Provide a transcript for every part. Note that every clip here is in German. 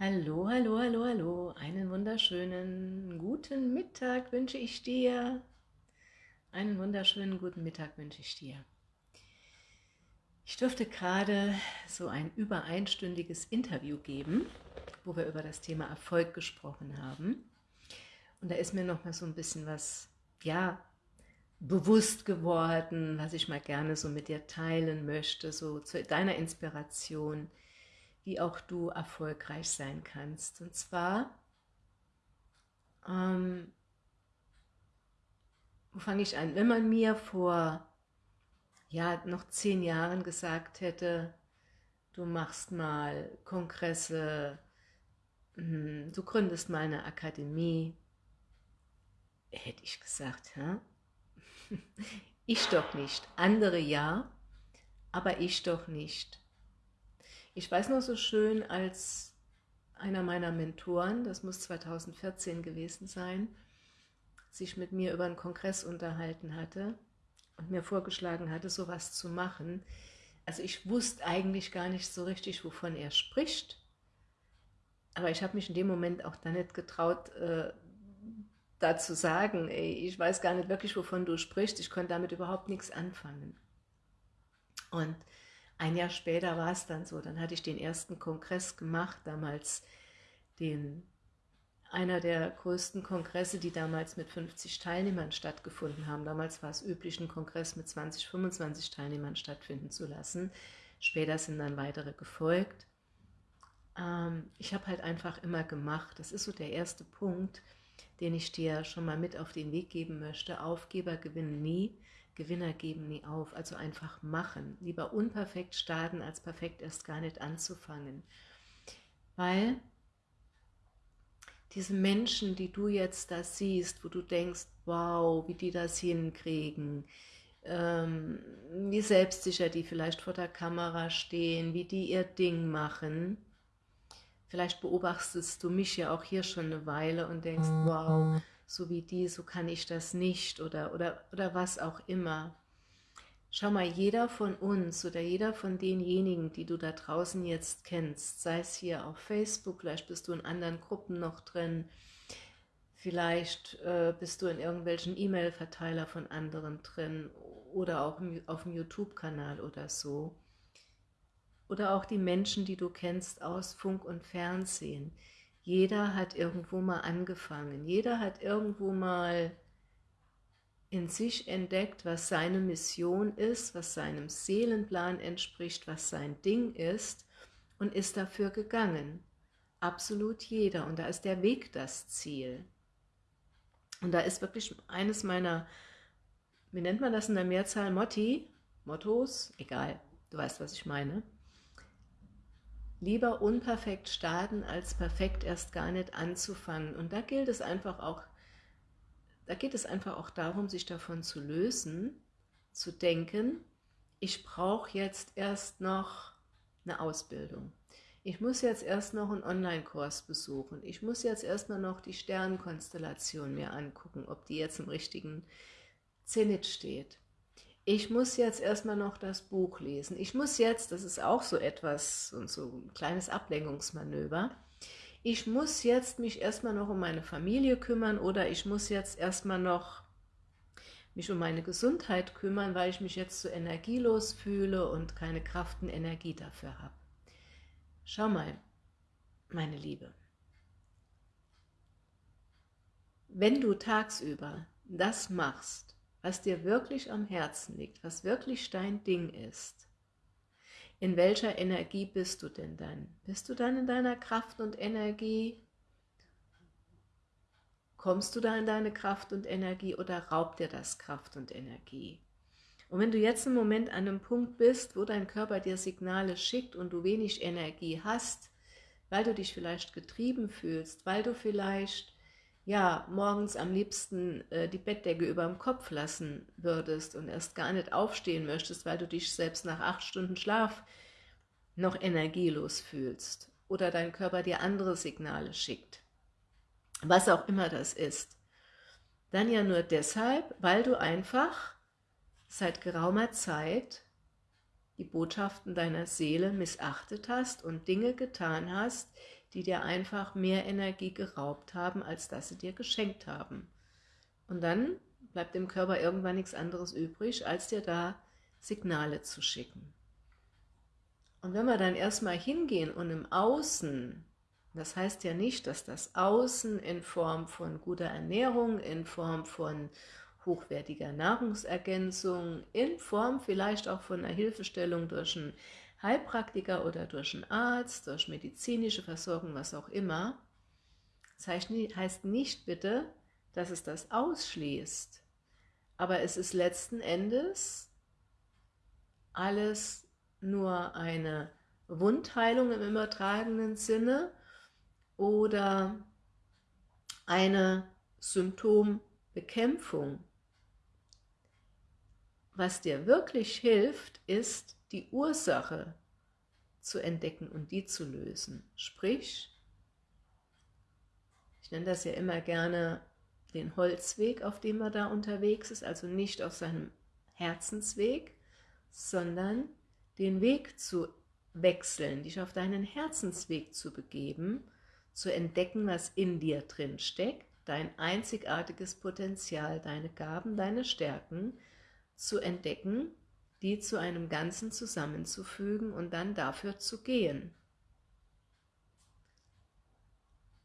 Hallo, hallo, hallo, hallo. Einen wunderschönen guten Mittag wünsche ich dir. Einen wunderschönen guten Mittag wünsche ich dir. Ich durfte gerade so ein über einstündiges Interview geben, wo wir über das Thema Erfolg gesprochen haben. Und da ist mir noch mal so ein bisschen was, ja, bewusst geworden, was ich mal gerne so mit dir teilen möchte, so zu deiner Inspiration, wie auch du erfolgreich sein kannst. Und zwar, ähm, wo fange ich an? Wenn man mir vor ja, noch zehn Jahren gesagt hätte, du machst mal Kongresse, hm, du gründest mal eine Akademie, hätte ich gesagt, hä? ich doch nicht. Andere ja, aber ich doch nicht. Ich weiß noch so schön, als einer meiner Mentoren, das muss 2014 gewesen sein, sich mit mir über einen Kongress unterhalten hatte und mir vorgeschlagen hatte, sowas zu machen. Also ich wusste eigentlich gar nicht so richtig, wovon er spricht, aber ich habe mich in dem Moment auch da nicht getraut, äh, da zu sagen, ey, ich weiß gar nicht wirklich, wovon du sprichst, ich konnte damit überhaupt nichts anfangen. Und ein Jahr später war es dann so, dann hatte ich den ersten Kongress gemacht, damals den, einer der größten Kongresse, die damals mit 50 Teilnehmern stattgefunden haben. Damals war es üblich, einen Kongress mit 20, 25 Teilnehmern stattfinden zu lassen. Später sind dann weitere gefolgt. Ähm, ich habe halt einfach immer gemacht. Das ist so der erste Punkt, den ich dir schon mal mit auf den Weg geben möchte. Aufgeber gewinnen nie. Gewinner geben nie auf, also einfach machen. Lieber unperfekt starten, als perfekt erst gar nicht anzufangen. Weil diese Menschen, die du jetzt da siehst, wo du denkst, wow, wie die das hinkriegen, ähm, wie selbstsicher die vielleicht vor der Kamera stehen, wie die ihr Ding machen, vielleicht beobachtest du mich ja auch hier schon eine Weile und denkst, wow, so wie die, so kann ich das nicht oder, oder, oder was auch immer. Schau mal, jeder von uns oder jeder von denjenigen, die du da draußen jetzt kennst, sei es hier auf Facebook, vielleicht bist du in anderen Gruppen noch drin, vielleicht äh, bist du in irgendwelchen E-Mail-Verteiler von anderen drin oder auch auf dem YouTube-Kanal oder so. Oder auch die Menschen, die du kennst aus Funk und Fernsehen. Jeder hat irgendwo mal angefangen, jeder hat irgendwo mal in sich entdeckt, was seine Mission ist, was seinem Seelenplan entspricht, was sein Ding ist und ist dafür gegangen. Absolut jeder. Und da ist der Weg das Ziel. Und da ist wirklich eines meiner, wie nennt man das in der Mehrzahl, Motti, Mottos, egal, du weißt, was ich meine, Lieber unperfekt starten, als perfekt erst gar nicht anzufangen. Und da gilt es einfach auch, da geht es einfach auch darum, sich davon zu lösen, zu denken, ich brauche jetzt erst noch eine Ausbildung. Ich muss jetzt erst noch einen Online-Kurs besuchen. Ich muss jetzt erstmal noch die Sternenkonstellation mir angucken, ob die jetzt im richtigen Zenit steht ich muss jetzt erstmal noch das Buch lesen. Ich muss jetzt, das ist auch so etwas, und so ein kleines Ablenkungsmanöver, ich muss jetzt mich erstmal noch um meine Familie kümmern oder ich muss jetzt erstmal noch mich um meine Gesundheit kümmern, weil ich mich jetzt so energielos fühle und keine Kraft und Energie dafür habe. Schau mal, meine Liebe, wenn du tagsüber das machst, was dir wirklich am Herzen liegt, was wirklich dein Ding ist, in welcher Energie bist du denn dann? Bist du dann in deiner Kraft und Energie? Kommst du da in deine Kraft und Energie oder raubt dir das Kraft und Energie? Und wenn du jetzt im Moment an einem Punkt bist, wo dein Körper dir Signale schickt und du wenig Energie hast, weil du dich vielleicht getrieben fühlst, weil du vielleicht ja, morgens am liebsten äh, die Bettdecke über dem Kopf lassen würdest und erst gar nicht aufstehen möchtest, weil du dich selbst nach acht Stunden Schlaf noch energielos fühlst oder dein Körper dir andere Signale schickt, was auch immer das ist, dann ja nur deshalb, weil du einfach seit geraumer Zeit die Botschaften deiner Seele missachtet hast und Dinge getan hast, die dir einfach mehr Energie geraubt haben, als dass sie dir geschenkt haben. Und dann bleibt dem Körper irgendwann nichts anderes übrig, als dir da Signale zu schicken. Und wenn wir dann erstmal hingehen und im Außen, das heißt ja nicht, dass das Außen in Form von guter Ernährung, in Form von hochwertiger Nahrungsergänzung, in Form vielleicht auch von einer Hilfestellung durch einen Heilpraktiker oder durch einen Arzt, durch medizinische Versorgung, was auch immer. Das heißt nicht bitte, dass es das ausschließt, aber es ist letzten Endes alles nur eine Wundheilung im übertragenen Sinne oder eine Symptombekämpfung. Was dir wirklich hilft, ist die Ursache zu entdecken und die zu lösen. Sprich, ich nenne das ja immer gerne den Holzweg, auf dem er da unterwegs ist, also nicht auf seinem Herzensweg, sondern den Weg zu wechseln, dich auf deinen Herzensweg zu begeben, zu entdecken, was in dir drin steckt, dein einzigartiges Potenzial, deine Gaben, deine Stärken zu entdecken, die zu einem Ganzen zusammenzufügen und dann dafür zu gehen.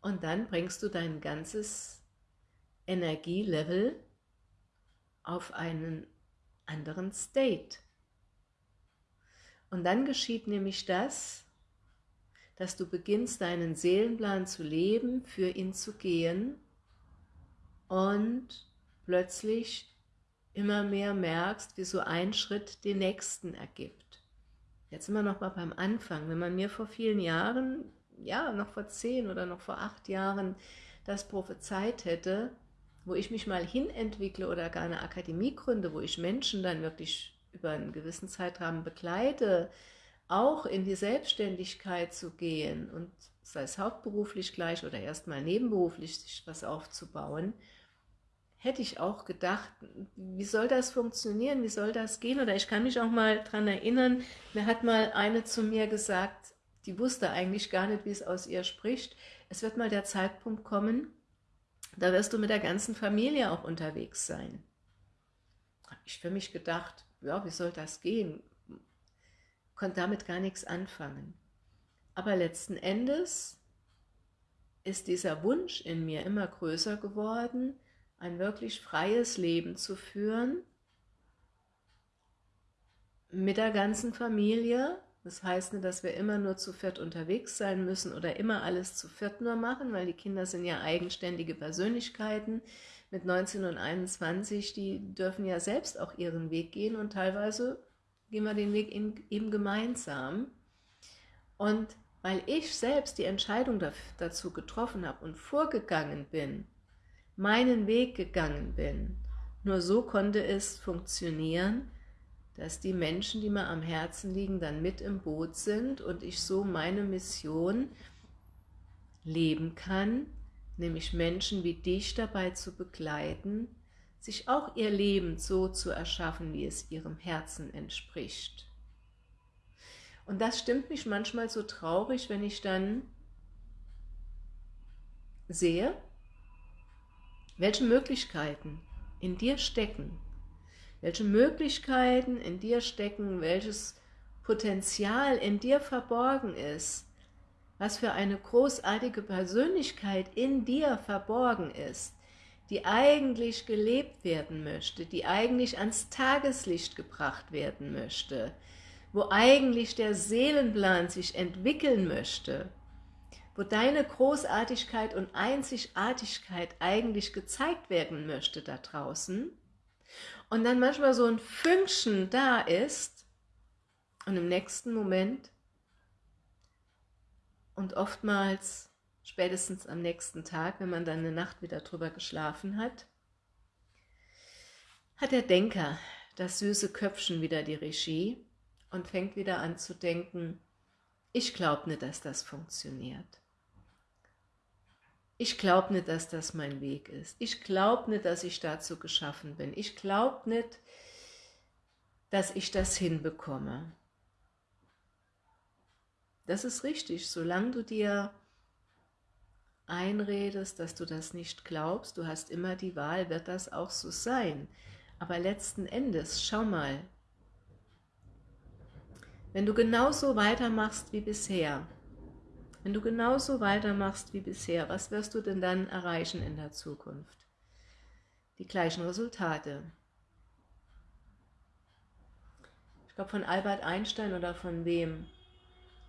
Und dann bringst du dein ganzes Energielevel auf einen anderen State. Und dann geschieht nämlich das, dass du beginnst, deinen Seelenplan zu leben, für ihn zu gehen und plötzlich immer mehr merkst, wie so ein Schritt den nächsten ergibt. Jetzt wir noch mal beim Anfang. Wenn man mir vor vielen Jahren, ja, noch vor zehn oder noch vor acht Jahren das prophezeit hätte, wo ich mich mal hinentwickle oder gar eine Akademie gründe, wo ich Menschen dann wirklich über einen gewissen Zeitrahmen begleite, auch in die Selbstständigkeit zu gehen und sei es hauptberuflich gleich oder erstmal nebenberuflich sich was aufzubauen, hätte ich auch gedacht, wie soll das funktionieren, wie soll das gehen? Oder ich kann mich auch mal daran erinnern, mir hat mal eine zu mir gesagt, die wusste eigentlich gar nicht, wie es aus ihr spricht, es wird mal der Zeitpunkt kommen, da wirst du mit der ganzen Familie auch unterwegs sein. Habe ich für mich gedacht, ja, wie soll das gehen? Konnte damit gar nichts anfangen. Aber letzten Endes ist dieser Wunsch in mir immer größer geworden, ein wirklich freies Leben zu führen, mit der ganzen Familie, das heißt nicht, dass wir immer nur zu viert unterwegs sein müssen oder immer alles zu viert nur machen, weil die Kinder sind ja eigenständige Persönlichkeiten. Mit 19 und 21, die dürfen ja selbst auch ihren Weg gehen und teilweise gehen wir den Weg eben gemeinsam. Und weil ich selbst die Entscheidung dazu getroffen habe und vorgegangen bin, meinen Weg gegangen bin, nur so konnte es funktionieren, dass die Menschen, die mir am Herzen liegen, dann mit im Boot sind und ich so meine Mission leben kann, nämlich Menschen wie dich dabei zu begleiten, sich auch ihr Leben so zu erschaffen, wie es ihrem Herzen entspricht. Und das stimmt mich manchmal so traurig, wenn ich dann sehe, welche Möglichkeiten in dir stecken, welche Möglichkeiten in dir stecken, welches Potenzial in dir verborgen ist, was für eine großartige Persönlichkeit in dir verborgen ist, die eigentlich gelebt werden möchte, die eigentlich ans Tageslicht gebracht werden möchte, wo eigentlich der Seelenplan sich entwickeln möchte, wo deine Großartigkeit und Einzigartigkeit eigentlich gezeigt werden möchte da draußen, und dann manchmal so ein Fünkchen da ist und im nächsten Moment und oftmals spätestens am nächsten Tag, wenn man dann eine Nacht wieder drüber geschlafen hat, hat der Denker, das süße Köpfchen wieder die Regie und fängt wieder an zu denken, ich glaube nicht, dass das funktioniert. Ich glaube nicht, dass das mein Weg ist. Ich glaube nicht, dass ich dazu geschaffen bin. Ich glaube nicht, dass ich das hinbekomme. Das ist richtig, solange du dir einredest, dass du das nicht glaubst, du hast immer die Wahl, wird das auch so sein. Aber letzten Endes, schau mal, wenn du genauso weitermachst wie bisher, wenn du genauso weitermachst wie bisher, was wirst du denn dann erreichen in der Zukunft? Die gleichen Resultate. Ich glaube von Albert Einstein oder von wem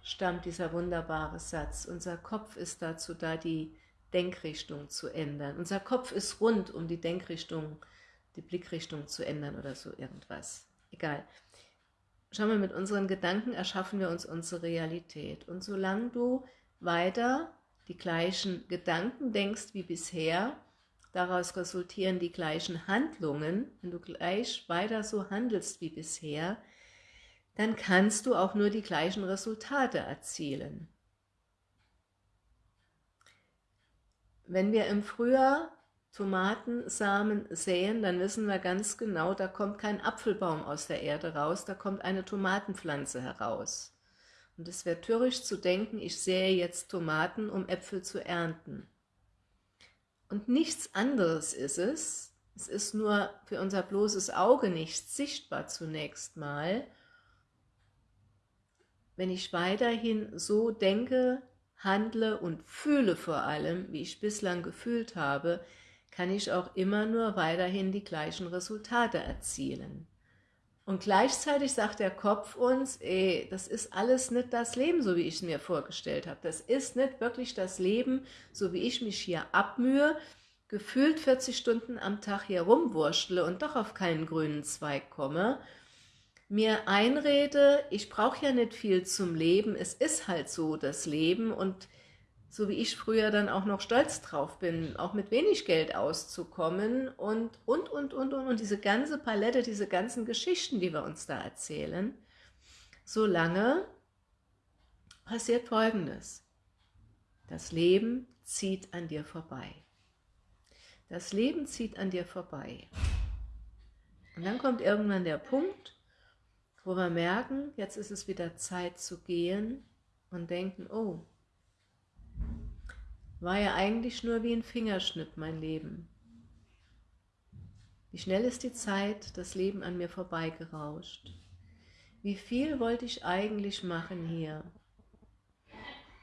stammt dieser wunderbare Satz. Unser Kopf ist dazu da, die Denkrichtung zu ändern. Unser Kopf ist rund, um die Denkrichtung, die Blickrichtung zu ändern oder so irgendwas. Egal. Schau mal, mit unseren Gedanken erschaffen wir uns unsere Realität. Und solange du weiter die gleichen Gedanken denkst wie bisher, daraus resultieren die gleichen Handlungen, wenn du gleich weiter so handelst wie bisher, dann kannst du auch nur die gleichen Resultate erzielen. Wenn wir im Frühjahr Tomatensamen säen, dann wissen wir ganz genau, da kommt kein Apfelbaum aus der Erde raus, da kommt eine Tomatenpflanze heraus. Und es wäre töricht zu denken, ich sähe jetzt Tomaten, um Äpfel zu ernten. Und nichts anderes ist es, es ist nur für unser bloßes Auge nicht sichtbar zunächst mal, wenn ich weiterhin so denke, handle und fühle vor allem, wie ich bislang gefühlt habe, kann ich auch immer nur weiterhin die gleichen Resultate erzielen. Und gleichzeitig sagt der Kopf uns, ey, das ist alles nicht das Leben, so wie ich es mir vorgestellt habe. Das ist nicht wirklich das Leben, so wie ich mich hier abmühe, gefühlt 40 Stunden am Tag hier rumwurschtle und doch auf keinen grünen Zweig komme, mir einrede, ich brauche ja nicht viel zum Leben, es ist halt so das Leben und so wie ich früher dann auch noch stolz drauf bin, auch mit wenig Geld auszukommen und, und, und, und, und, und diese ganze Palette, diese ganzen Geschichten, die wir uns da erzählen, solange passiert Folgendes. Das Leben zieht an dir vorbei. Das Leben zieht an dir vorbei. Und dann kommt irgendwann der Punkt, wo wir merken, jetzt ist es wieder Zeit zu gehen und denken, oh, war ja eigentlich nur wie ein Fingerschnipp mein Leben. Wie schnell ist die Zeit, das Leben an mir vorbeigerauscht. Wie viel wollte ich eigentlich machen hier?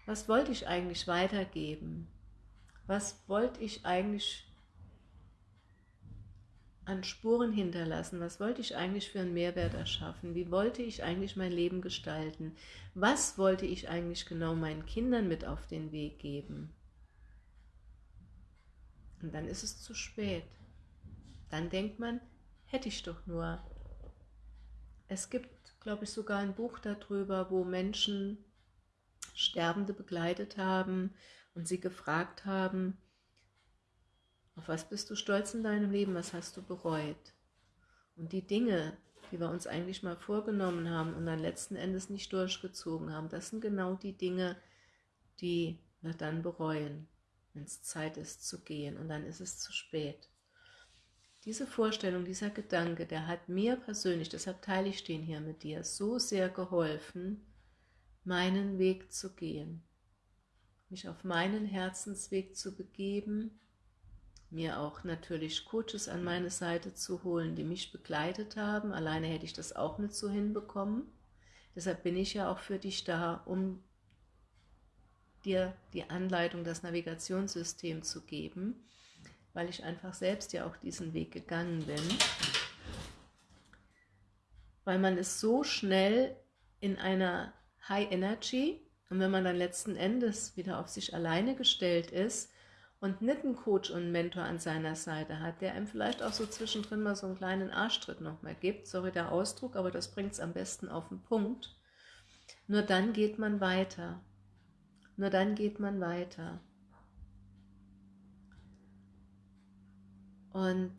Was wollte ich eigentlich weitergeben? Was wollte ich eigentlich an Spuren hinterlassen? Was wollte ich eigentlich für einen Mehrwert erschaffen? Wie wollte ich eigentlich mein Leben gestalten? Was wollte ich eigentlich genau meinen Kindern mit auf den Weg geben? Und dann ist es zu spät. Dann denkt man, hätte ich doch nur. Es gibt, glaube ich, sogar ein Buch darüber, wo Menschen Sterbende begleitet haben und sie gefragt haben, auf was bist du stolz in deinem Leben, was hast du bereut? Und die Dinge, die wir uns eigentlich mal vorgenommen haben und dann letzten Endes nicht durchgezogen haben, das sind genau die Dinge, die wir dann bereuen wenn es Zeit ist zu gehen und dann ist es zu spät. Diese Vorstellung, dieser Gedanke, der hat mir persönlich, deshalb teile ich den hier mit dir, so sehr geholfen, meinen Weg zu gehen, mich auf meinen Herzensweg zu begeben, mir auch natürlich Coaches an meine Seite zu holen, die mich begleitet haben. Alleine hätte ich das auch nicht so hinbekommen. Deshalb bin ich ja auch für dich da, um dir die Anleitung, das Navigationssystem zu geben, weil ich einfach selbst ja auch diesen Weg gegangen bin. Weil man ist so schnell in einer High Energy und wenn man dann letzten Endes wieder auf sich alleine gestellt ist und nicht einen Coach und einen Mentor an seiner Seite hat, der einem vielleicht auch so zwischendrin mal so einen kleinen Arschtritt nochmal gibt, sorry der Ausdruck, aber das bringt es am besten auf den Punkt, nur dann geht man weiter. Nur dann geht man weiter. Und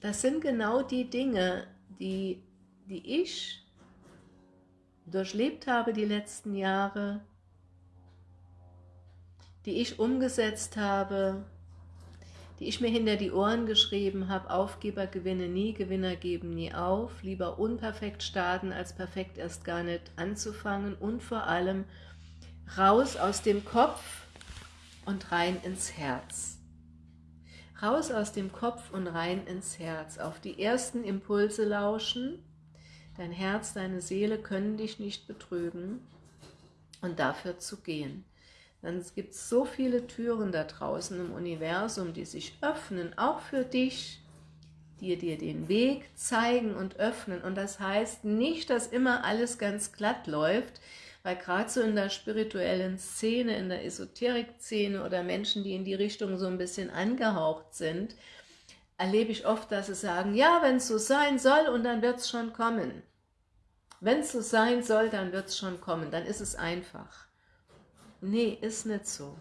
das sind genau die Dinge, die, die ich durchlebt habe die letzten Jahre, die ich umgesetzt habe, die ich mir hinter die Ohren geschrieben habe, Aufgeber gewinne nie, Gewinner geben nie auf, lieber unperfekt starten, als perfekt erst gar nicht anzufangen und vor allem raus aus dem Kopf und rein ins Herz. Raus aus dem Kopf und rein ins Herz. Auf die ersten Impulse lauschen. Dein Herz, deine Seele können dich nicht betrügen. Und dafür zu gehen. Dann gibt es so viele Türen da draußen im Universum, die sich öffnen, auch für dich, die dir den Weg zeigen und öffnen. Und das heißt nicht, dass immer alles ganz glatt läuft, weil gerade so in der spirituellen Szene, in der Esoterik-Szene oder Menschen, die in die Richtung so ein bisschen angehaucht sind, erlebe ich oft, dass sie sagen, ja, wenn es so sein soll und dann wird es schon kommen. Wenn es so sein soll, dann wird es schon kommen, dann ist es einfach. Nee, ist nicht so.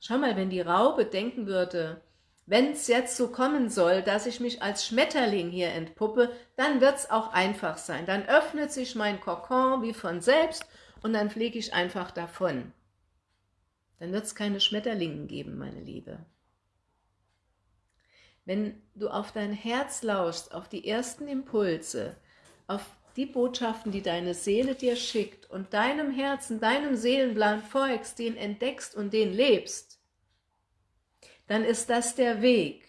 Schau mal, wenn die Raube denken würde, wenn es jetzt so kommen soll, dass ich mich als Schmetterling hier entpuppe, dann wird es auch einfach sein. Dann öffnet sich mein Kokon wie von selbst und dann fliege ich einfach davon. Dann wird es keine Schmetterlingen geben, meine Liebe. Wenn du auf dein Herz lauschst, auf die ersten Impulse, auf die Botschaften, die deine Seele dir schickt und deinem Herzen, deinem Seelenplan folgst, den entdeckst und den lebst, dann ist das der Weg.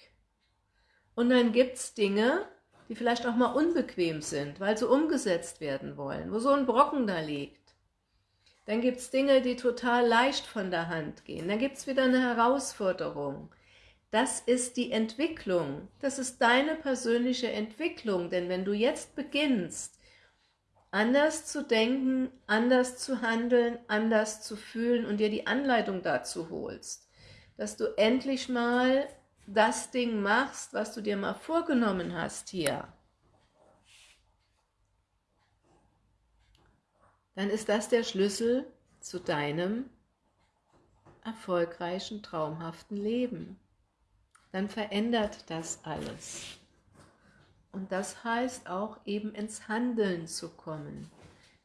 Und dann gibt es Dinge, die vielleicht auch mal unbequem sind, weil sie umgesetzt werden wollen, wo so ein Brocken da liegt. Dann gibt es Dinge, die total leicht von der Hand gehen. Dann gibt es wieder eine Herausforderung. Das ist die Entwicklung. Das ist deine persönliche Entwicklung. Denn wenn du jetzt beginnst, anders zu denken, anders zu handeln, anders zu fühlen und dir die Anleitung dazu holst, dass du endlich mal das Ding machst, was du dir mal vorgenommen hast hier. Dann ist das der Schlüssel zu deinem erfolgreichen, traumhaften Leben. Dann verändert das alles. Und das heißt auch eben ins Handeln zu kommen,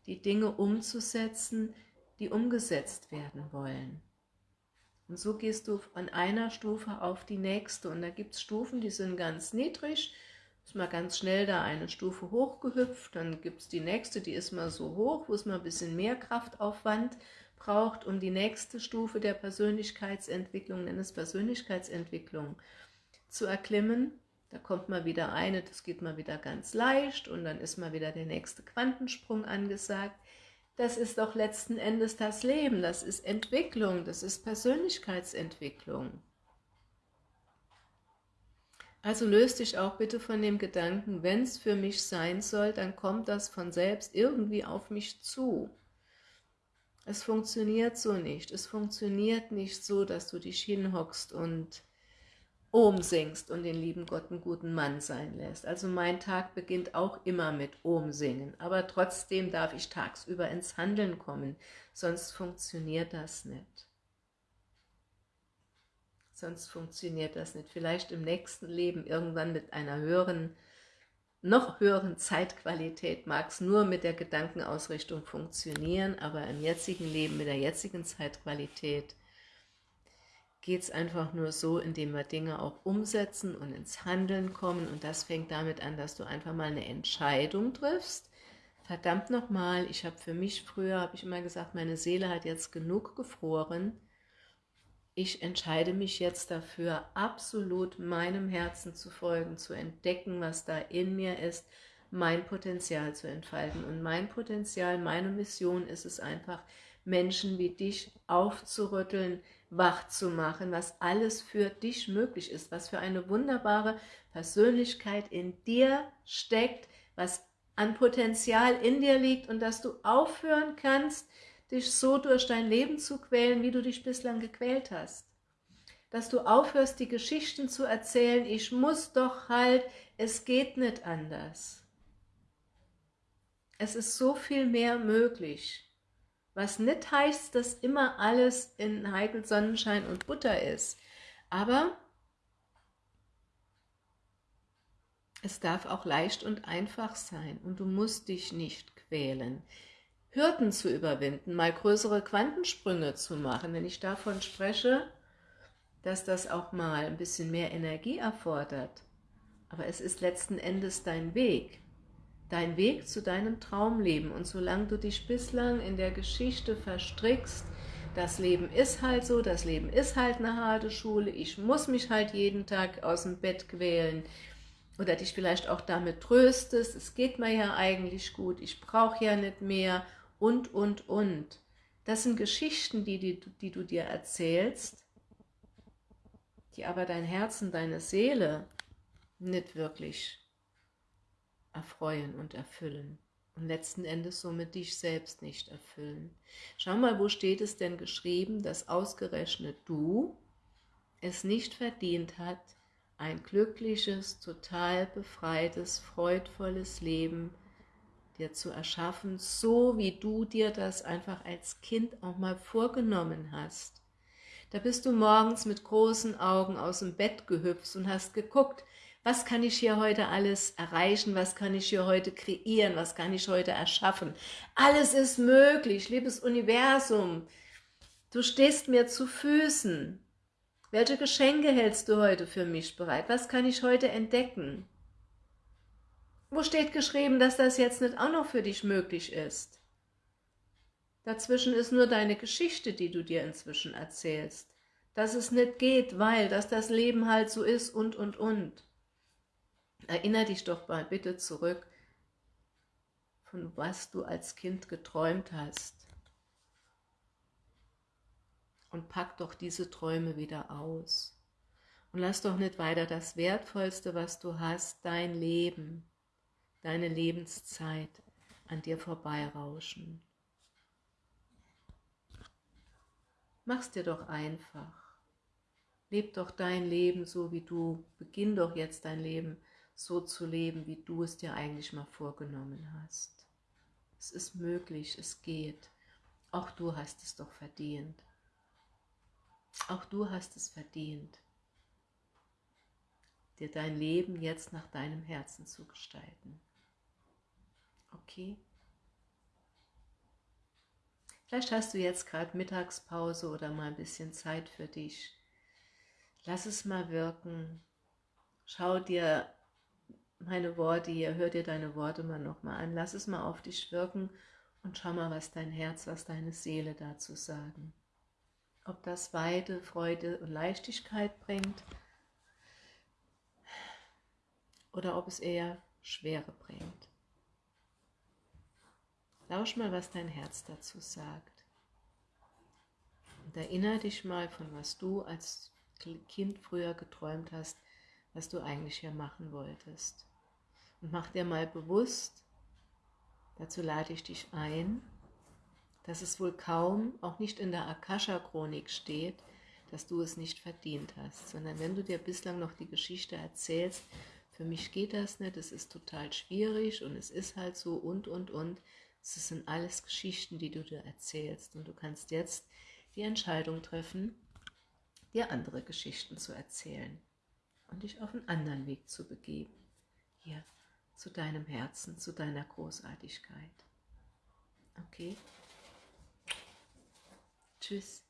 die Dinge umzusetzen, die umgesetzt werden wollen. Und so gehst du von einer Stufe auf die nächste. Und da gibt es Stufen, die sind ganz niedrig. Ist mal ganz schnell da eine Stufe hochgehüpft. Dann gibt es die nächste, die ist mal so hoch, wo es mal ein bisschen mehr Kraftaufwand braucht, um die nächste Stufe der Persönlichkeitsentwicklung, nenn es Persönlichkeitsentwicklung, zu erklimmen. Da kommt mal wieder eine, das geht mal wieder ganz leicht und dann ist mal wieder der nächste Quantensprung angesagt das ist doch letzten Endes das Leben, das ist Entwicklung, das ist Persönlichkeitsentwicklung. Also löst dich auch bitte von dem Gedanken, wenn es für mich sein soll, dann kommt das von selbst irgendwie auf mich zu. Es funktioniert so nicht. Es funktioniert nicht so, dass du dich hinhockst und Om singst und den lieben Gott einen guten Mann sein lässt. Also mein Tag beginnt auch immer mit Om singen, aber trotzdem darf ich tagsüber ins Handeln kommen, sonst funktioniert das nicht. Sonst funktioniert das nicht. Vielleicht im nächsten Leben irgendwann mit einer höheren, noch höheren Zeitqualität mag es nur mit der Gedankenausrichtung funktionieren, aber im jetzigen Leben mit der jetzigen Zeitqualität geht es einfach nur so, indem wir Dinge auch umsetzen und ins Handeln kommen. Und das fängt damit an, dass du einfach mal eine Entscheidung triffst. Verdammt nochmal, ich habe für mich früher, habe ich immer gesagt, meine Seele hat jetzt genug gefroren. Ich entscheide mich jetzt dafür, absolut meinem Herzen zu folgen, zu entdecken, was da in mir ist, mein Potenzial zu entfalten. Und mein Potenzial, meine Mission ist es einfach, Menschen wie dich aufzurütteln, wach zu machen, was alles für dich möglich ist, was für eine wunderbare Persönlichkeit in dir steckt, was an Potenzial in dir liegt und dass du aufhören kannst, dich so durch dein Leben zu quälen, wie du dich bislang gequält hast. Dass du aufhörst, die Geschichten zu erzählen, ich muss doch halt, es geht nicht anders. Es ist so viel mehr möglich. Was nicht heißt, dass immer alles in Heikel Sonnenschein und Butter ist. Aber es darf auch leicht und einfach sein und du musst dich nicht quälen. Hürden zu überwinden, mal größere Quantensprünge zu machen. Wenn ich davon spreche, dass das auch mal ein bisschen mehr Energie erfordert, aber es ist letzten Endes dein Weg. Dein Weg zu deinem Traumleben. Und solange du dich bislang in der Geschichte verstrickst, das Leben ist halt so, das Leben ist halt eine harte Schule, ich muss mich halt jeden Tag aus dem Bett quälen oder dich vielleicht auch damit tröstest, es geht mir ja eigentlich gut, ich brauche ja nicht mehr und, und, und. Das sind Geschichten, die, die, die du dir erzählst, die aber dein Herz und deine Seele nicht wirklich erfreuen und erfüllen und letzten Endes somit dich selbst nicht erfüllen. Schau mal, wo steht es denn geschrieben, dass ausgerechnet du es nicht verdient hat, ein glückliches, total befreites, freudvolles Leben dir zu erschaffen, so wie du dir das einfach als Kind auch mal vorgenommen hast. Da bist du morgens mit großen Augen aus dem Bett gehüpft und hast geguckt, was kann ich hier heute alles erreichen, was kann ich hier heute kreieren, was kann ich heute erschaffen. Alles ist möglich, liebes Universum. Du stehst mir zu Füßen. Welche Geschenke hältst du heute für mich bereit? Was kann ich heute entdecken? Wo steht geschrieben, dass das jetzt nicht auch noch für dich möglich ist? Dazwischen ist nur deine Geschichte, die du dir inzwischen erzählst. Dass es nicht geht, weil, dass das Leben halt so ist und, und, und. Erinner dich doch mal bitte zurück, von was du als Kind geträumt hast. Und pack doch diese Träume wieder aus. Und lass doch nicht weiter das Wertvollste, was du hast, dein Leben, deine Lebenszeit an dir vorbeirauschen. Mach's dir doch einfach. Leb doch dein Leben so, wie du. Beginn doch jetzt dein Leben so zu leben, wie du es dir eigentlich mal vorgenommen hast. Es ist möglich, es geht. Auch du hast es doch verdient. Auch du hast es verdient, dir dein Leben jetzt nach deinem Herzen zu gestalten. Okay? Vielleicht hast du jetzt gerade Mittagspause oder mal ein bisschen Zeit für dich. Lass es mal wirken. Schau dir meine Worte hier, hör dir deine Worte mal nochmal an, lass es mal auf dich wirken und schau mal, was dein Herz, was deine Seele dazu sagen. Ob das Weite, Freude und Leichtigkeit bringt oder ob es eher Schwere bringt. Lausch mal, was dein Herz dazu sagt. Und erinnere dich mal, von was du als Kind früher geträumt hast, was du eigentlich hier machen wolltest. Und mach dir mal bewusst, dazu lade ich dich ein, dass es wohl kaum, auch nicht in der Akasha-Chronik steht, dass du es nicht verdient hast, sondern wenn du dir bislang noch die Geschichte erzählst, für mich geht das nicht, es ist total schwierig und es ist halt so und, und, und. Es sind alles Geschichten, die du dir erzählst und du kannst jetzt die Entscheidung treffen, dir andere Geschichten zu erzählen und dich auf einen anderen Weg zu begeben. Hier zu deinem Herzen, zu deiner Großartigkeit. Okay? Tschüss.